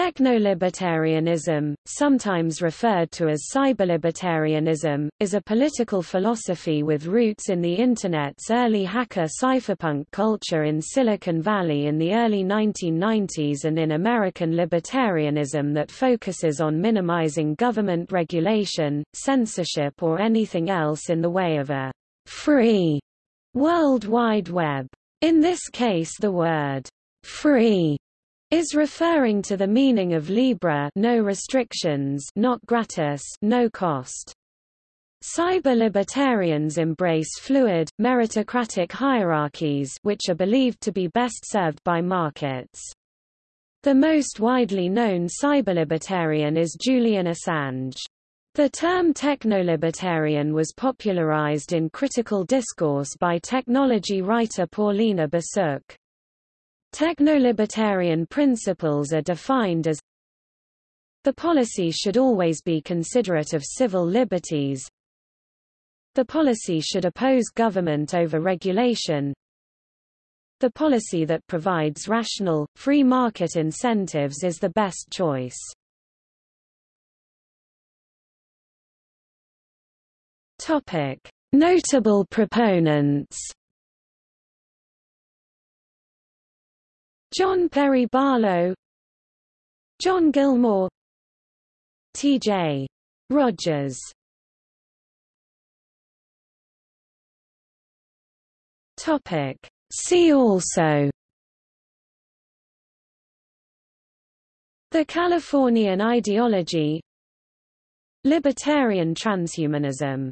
Technolibertarianism, sometimes referred to as cyberlibertarianism, is a political philosophy with roots in the Internet's early hacker cypherpunk culture in Silicon Valley in the early 1990s and in American libertarianism that focuses on minimizing government regulation, censorship or anything else in the way of a free World Wide Web. In this case the word free is referring to the meaning of libre no restrictions not gratis no cost. Cyber-libertarians embrace fluid, meritocratic hierarchies which are believed to be best served by markets. The most widely known cyber-libertarian is Julian Assange. The term technolibertarian was popularized in critical discourse by technology writer Paulina Borsook. Technolibertarian principles are defined as the policy should always be considerate of civil liberties. The policy should oppose government over regulation. The policy that provides rational, free market incentives is the best choice. Topic: Notable proponents John Perry Barlow John Gilmore T.J. Rogers. Topic. See also. The Californian ideology. Libertarian transhumanism